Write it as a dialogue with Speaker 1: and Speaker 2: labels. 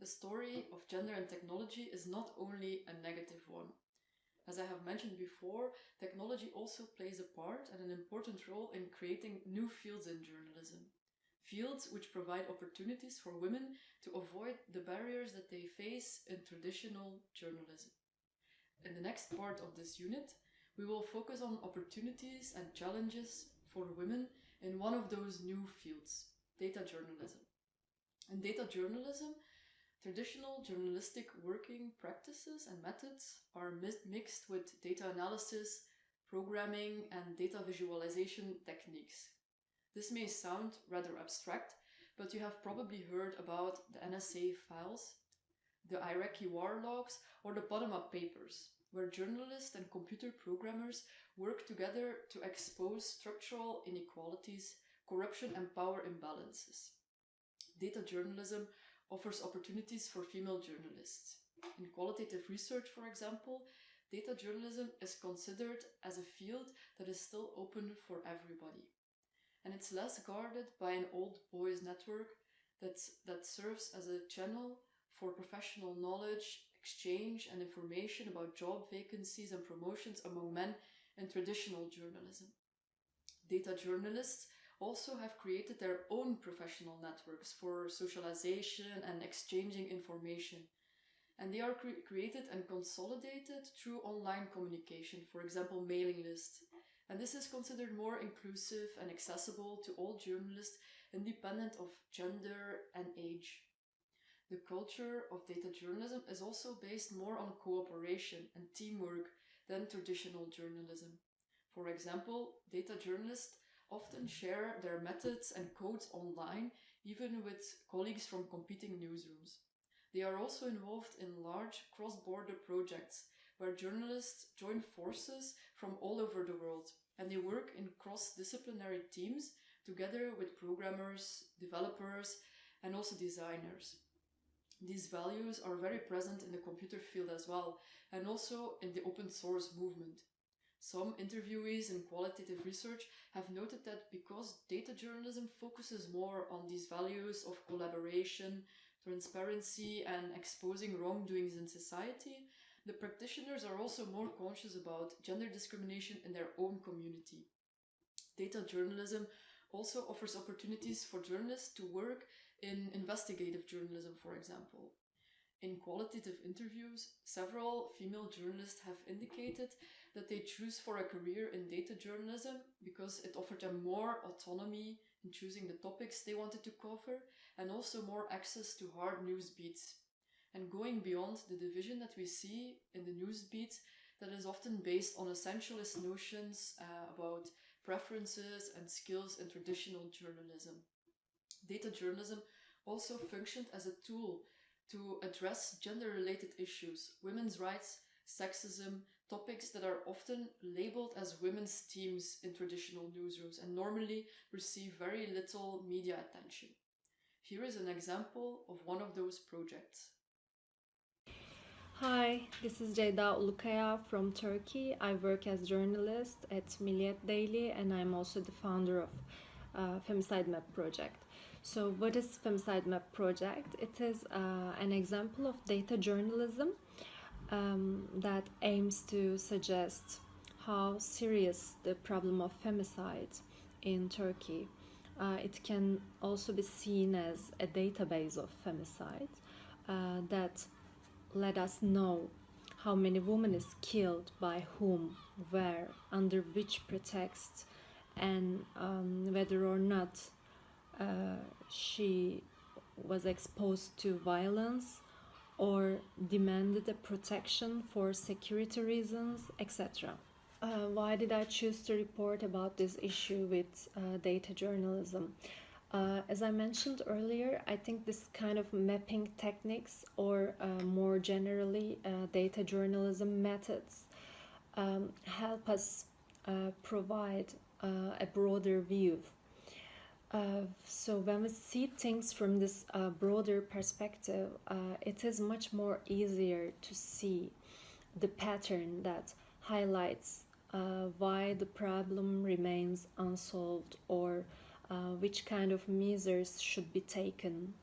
Speaker 1: The story of gender and technology is not only a negative one. As I have mentioned before, technology also plays a part and an important role in creating new fields in journalism. Fields which provide opportunities for women to avoid the barriers that they face in traditional journalism. In the next part of this unit, we will focus on opportunities and challenges for women in one of those new fields, data journalism. In data journalism, traditional journalistic working practices and methods are mixed with data analysis, programming, and data visualization techniques. This may sound rather abstract, but you have probably heard about the NSA files, the Iraqi war logs, or the Panama Papers, where journalists and computer programmers work together to expose structural inequalities, corruption, and power imbalances. Data journalism offers opportunities for female journalists. In qualitative research, for example, data journalism is considered as a field that is still open for everybody. And it's less guarded by an old boys network that's, that serves as a channel for professional knowledge, exchange and information about job vacancies and promotions among men in traditional journalism. Data journalists also have created their own professional networks for socialization and exchanging information. And they are cre created and consolidated through online communication, for example, mailing lists. And this is considered more inclusive and accessible to all journalists independent of gender and age. The culture of data journalism is also based more on cooperation and teamwork than traditional journalism. For example, data journalists often share their methods and codes online, even with colleagues from competing newsrooms. They are also involved in large cross-border projects where journalists join forces from all over the world and they work in cross-disciplinary teams together with programmers, developers and also designers. These values are very present in the computer field as well and also in the open source movement. Some interviewees in qualitative research have noted that because data journalism focuses more on these values of collaboration, transparency and exposing wrongdoings in society, the practitioners are also more conscious about gender discrimination in their own community. Data journalism also offers opportunities for journalists to work in investigative journalism, for example. In qualitative interviews, several female journalists have indicated that they choose for a career in data journalism because it offered them more autonomy in choosing the topics they wanted to cover and also more access to hard news beats. And going beyond the division that we see in the news beats that is often based on essentialist notions uh, about preferences and skills in traditional journalism. Data journalism also functioned as a tool to address gender-related issues, women's rights, sexism, topics that are often labeled as women's themes in traditional newsrooms and normally receive very little media attention. Here is an example of one of those projects.
Speaker 2: Hi, this is Ceyda Ulukaya from Turkey. I work as journalist at Milliyet Daily and I'm also the founder of uh, Femicide Map project. So what is Femicide Map project? It is uh, an example of data journalism um, that aims to suggest how serious the problem of femicide in Turkey. Uh, it can also be seen as a database of femicide uh, that let us know how many women is killed by whom, where, under which pretext, and um, whether or not uh, she was exposed to violence or demanded a protection for security reasons, etc. Uh, why did I choose to report about this issue with uh, data journalism? Uh, as I mentioned earlier, I think this kind of mapping techniques or uh, more generally uh, data journalism methods um, help us uh, provide a broader view uh, so when we see things from this uh, broader perspective, uh, it is much more easier to see the pattern that highlights uh, why the problem remains unsolved or uh, which kind of measures should be taken